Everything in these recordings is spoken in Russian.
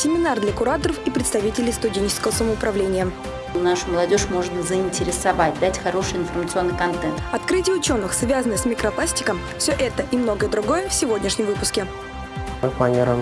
Семинар для кураторов и представителей студенческого самоуправления. Нашу молодежь можно заинтересовать, дать хороший информационный контент. Открытие ученых, связанное с микропластиком, все это и многое другое в сегодняшнем выпуске. Мы планируем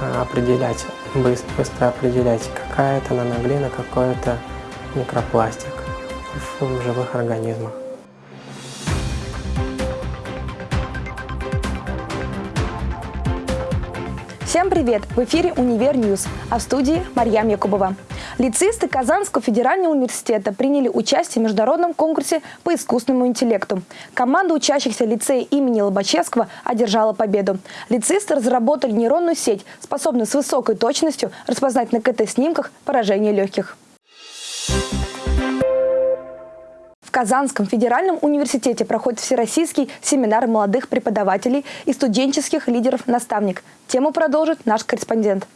э, определять, быстро, быстро определять, какая это наноглина, какой это микропластик в живых организмах. Всем привет! В эфире «Универ News», а в студии Марьям Якубова. Лицеисты Казанского федерального университета приняли участие в международном конкурсе по искусственному интеллекту. Команда учащихся лицея имени Лобачевского одержала победу. Лицеисты разработали нейронную сеть, способную с высокой точностью распознать на КТ-снимках поражение легких. В Казанском федеральном университете проходит всероссийский семинар молодых преподавателей и студенческих лидеров-наставник. Тему продолжит наш корреспондент.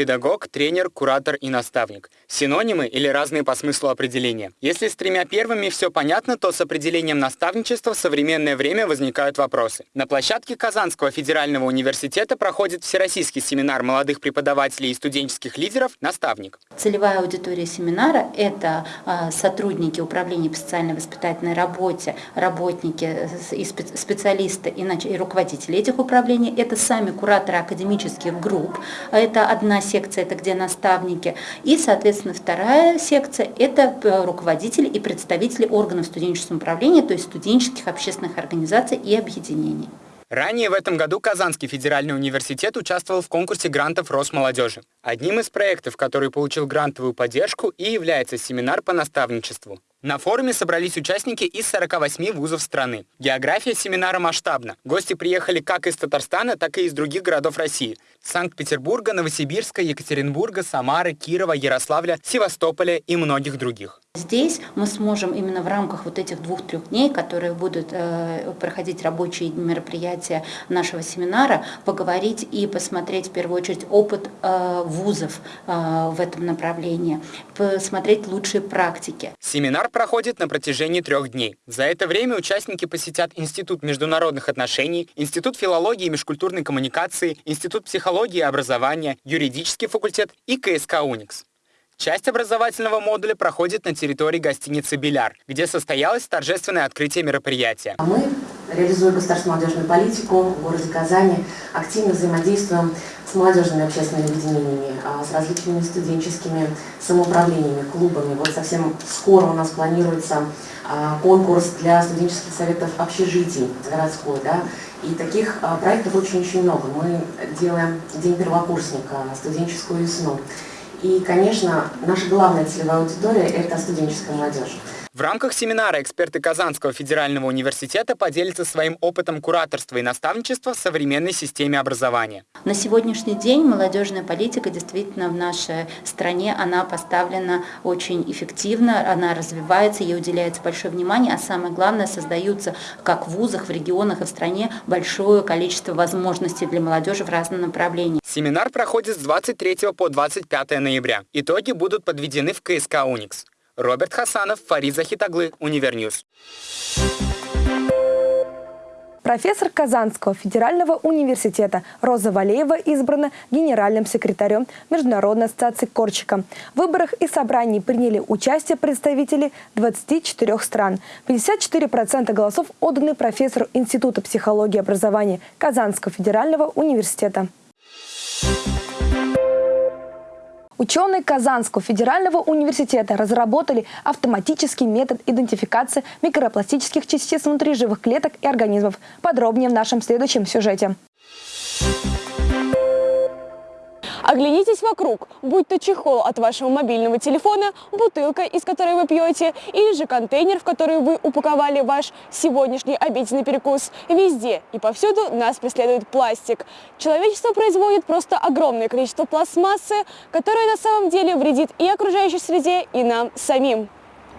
Педагог, тренер, куратор и наставник. Синонимы или разные по смыслу определения. Если с тремя первыми все понятно, то с определением наставничества в современное время возникают вопросы. На площадке Казанского федерального университета проходит всероссийский семинар молодых преподавателей и студенческих лидеров «Наставник». Целевая аудитория семинара – это а, сотрудники управления по социальной воспитательной работе, работники и специалисты и руководители этих управлений. Это сами кураторы академических групп. Это одна секция – это где наставники. И, соответственно, вторая секция – это э, руководители и представители органов студенческого управления, то есть студенческих общественных организаций и объединений. Ранее в этом году Казанский федеральный университет участвовал в конкурсе грантов Росмолодежи. Одним из проектов, который получил грантовую поддержку, и является семинар по наставничеству. На форуме собрались участники из 48 вузов страны. География семинара масштабна. Гости приехали как из Татарстана, так и из других городов России. Санкт-Петербурга, Новосибирска, Екатеринбурга, Самары, Кирова, Ярославля, Севастополя и многих других. Здесь мы сможем именно в рамках вот этих двух-трех дней, которые будут э, проходить рабочие мероприятия нашего семинара, поговорить и посмотреть в первую очередь опыт э, вузов э, в этом направлении, посмотреть лучшие практики. Семинар проходит на протяжении трех дней. За это время участники посетят Институт международных отношений, Институт филологии и межкультурной коммуникации, Институт психологии и образования, юридический факультет и КСК «Уникс». Часть образовательного модуля проходит на территории гостиницы «Беляр», где состоялось торжественное открытие мероприятия. Мы, реализуя государственную молодежную политику в городе Казани, активно взаимодействуем с молодежными общественными объединениями, а, с различными студенческими самоуправлениями, клубами. Вот совсем скоро у нас планируется а, конкурс для студенческих советов общежитий городской. Да? И таких а, проектов очень-очень много. Мы делаем День первокурсника, студенческую весну. И, конечно, наша главная целевая аудитория – это студенческая молодежь. В рамках семинара эксперты Казанского федерального университета поделятся своим опытом кураторства и наставничества в современной системе образования. На сегодняшний день молодежная политика действительно в нашей стране, она поставлена очень эффективно, она развивается, ей уделяется большое внимание, а самое главное, создаются как в вузах, в регионах и в стране большое количество возможностей для молодежи в разном направлении. Семинар проходит с 23 по 25 ноября. Итоги будут подведены в КСК «Уникс». Роберт Хасанов, Фарид Захитаглы, Универ News. Профессор Казанского федерального университета Роза Валеева избрана генеральным секретарем Международной ассоциации Корчака. В выборах и собрании приняли участие представители 24 стран. 54% голосов отданы профессору Института психологии и образования Казанского федерального университета. Ученые Казанского федерального университета разработали автоматический метод идентификации микропластических частиц внутри живых клеток и организмов. Подробнее в нашем следующем сюжете. Оглянитесь вокруг, будь то чехол от вашего мобильного телефона, бутылка, из которой вы пьете, или же контейнер, в который вы упаковали ваш сегодняшний обеденный перекус. Везде и повсюду нас преследует пластик. Человечество производит просто огромное количество пластмассы, которая на самом деле вредит и окружающей среде, и нам самим.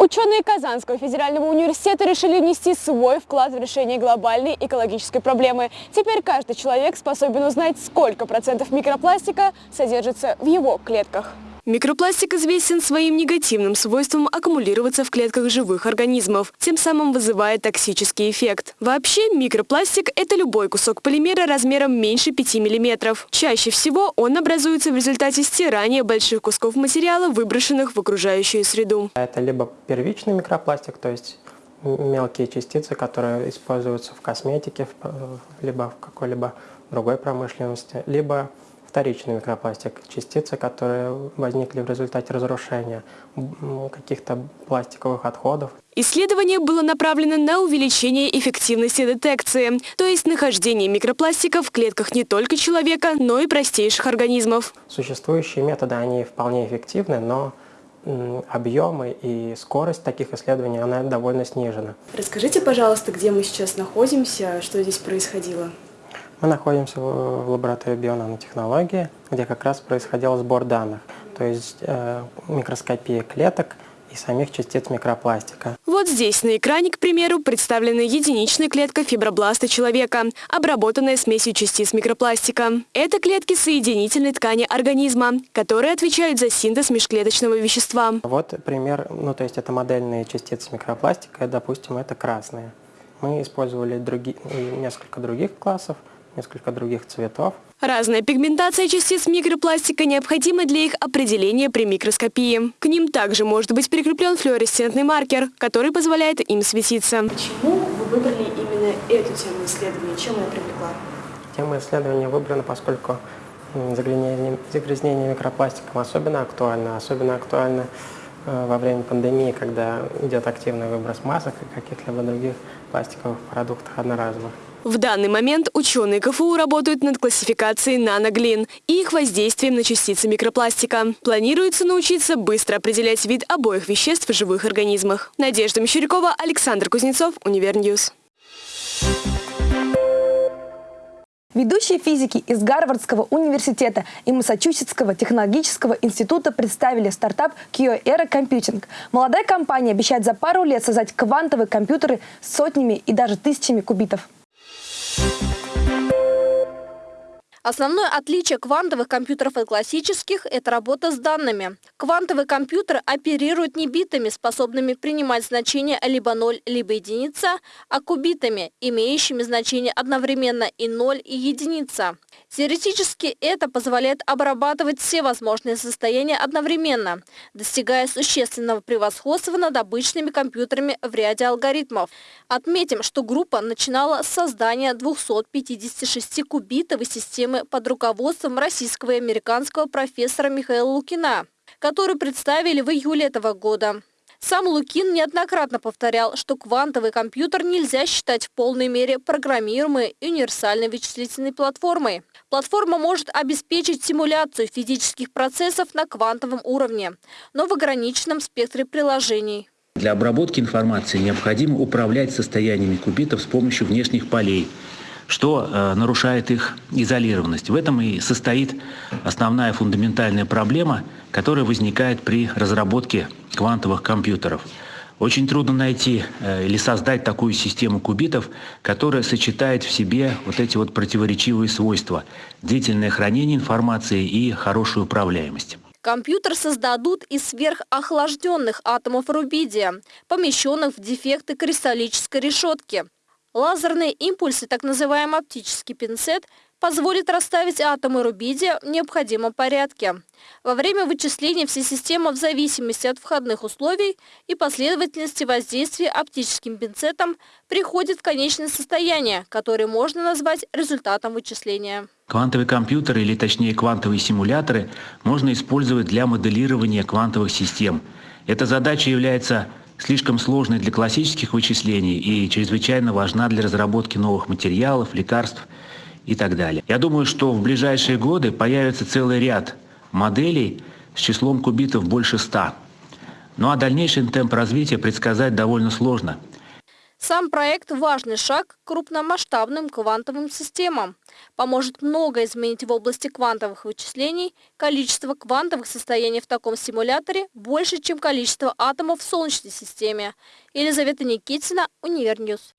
Ученые Казанского федерального университета решили внести свой вклад в решение глобальной экологической проблемы. Теперь каждый человек способен узнать, сколько процентов микропластика содержится в его клетках. Микропластик известен своим негативным свойством аккумулироваться в клетках живых организмов, тем самым вызывая токсический эффект. Вообще, микропластик – это любой кусок полимера размером меньше 5 мм. Чаще всего он образуется в результате стирания больших кусков материала, выброшенных в окружающую среду. Это либо первичный микропластик, то есть мелкие частицы, которые используются в косметике, либо в какой-либо другой промышленности, либо вторичный микропластик, частицы, которые возникли в результате разрушения каких-то пластиковых отходов. Исследование было направлено на увеличение эффективности детекции, то есть нахождение микропластика в клетках не только человека, но и простейших организмов. Существующие методы, они вполне эффективны, но объемы и скорость таких исследований, она довольно снижена. Расскажите, пожалуйста, где мы сейчас находимся, что здесь происходило? Мы находимся в лаборатории бионанотехнологии, где как раз происходил сбор данных, то есть э, микроскопия клеток и самих частиц микропластика. Вот здесь на экране, к примеру, представлена единичная клетка фибробласта человека, обработанная смесью частиц микропластика. Это клетки соединительной ткани организма, которые отвечают за синтез межклеточного вещества. Вот пример, ну то есть это модельные частицы микропластика, допустим, это красные. Мы использовали други, несколько других классов, несколько других цветов. Разная пигментация частиц микропластика необходима для их определения при микроскопии. К ним также может быть прикреплен флуоресцентный маркер, который позволяет им светиться. Почему вы выбрали именно эту тему исследования? Чем она привлекла? Тема исследования выбрана, поскольку загрязнение, загрязнение микропластиком особенно актуально, особенно актуально э, во время пандемии, когда идет активный выброс масок и каких-либо других пластиковых продуктов одноразовых. В данный момент ученые КФУ работают над классификацией наноглин и их воздействием на частицы микропластика. Планируется научиться быстро определять вид обоих веществ в живых организмах. Надежда Мещерякова, Александр Кузнецов, Универ News. Ведущие физики из Гарвардского университета и Массачусетского технологического института представили стартап QEra Computing. Молодая компания обещает за пару лет создать квантовые компьютеры с сотнями и даже тысячами кубитов. Основное отличие квантовых компьютеров от классических – это работа с данными. Квантовые компьютеры оперируют не битами, способными принимать значения либо 0, либо единица, а кубитами, имеющими значение одновременно и 0, и единица. Теоретически это позволяет обрабатывать все возможные состояния одновременно, достигая существенного превосходства над обычными компьютерами в ряде алгоритмов. Отметим, что группа начинала с создания 256 кубитовой системы под руководством российского и американского профессора Михаила Лукина, которую представили в июле этого года. Сам Лукин неоднократно повторял, что квантовый компьютер нельзя считать в полной мере программируемой и универсальной вычислительной платформой. Платформа может обеспечить симуляцию физических процессов на квантовом уровне, но в ограниченном спектре приложений. Для обработки информации необходимо управлять состояниями кубитов с помощью внешних полей, что э, нарушает их изолированность. В этом и состоит основная фундаментальная проблема, которая возникает при разработке квантовых компьютеров. Очень трудно найти э, или создать такую систему кубитов, которая сочетает в себе вот эти вот противоречивые свойства – длительное хранение информации и хорошую управляемость. Компьютер создадут из сверхохлажденных атомов рубидия, помещенных в дефекты кристаллической решетки. Лазерные импульсы, так называемый оптический пинцет, позволит расставить атомы рубидия в необходимом порядке. Во время вычисления вся система в зависимости от входных условий и последовательности воздействия оптическим пинцетом приходит в конечное состояние, которое можно назвать результатом вычисления. Квантовые компьютеры, или точнее квантовые симуляторы, можно использовать для моделирования квантовых систем. Эта задача является слишком сложной для классических вычислений и чрезвычайно важна для разработки новых материалов, лекарств и так далее. Я думаю, что в ближайшие годы появится целый ряд моделей с числом кубитов больше 100. Ну а дальнейший темп развития предсказать довольно сложно. Сам проект – важный шаг к крупномасштабным квантовым системам. Поможет много изменить в области квантовых вычислений. Количество квантовых состояний в таком симуляторе больше, чем количество атомов в Солнечной системе. Елизавета Никитина, Универ News.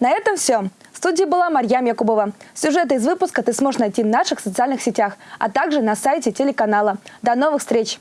На этом все. В студии была Марьям Якубова. Сюжеты из выпуска ты сможешь найти в наших социальных сетях, а также на сайте телеканала. До новых встреч!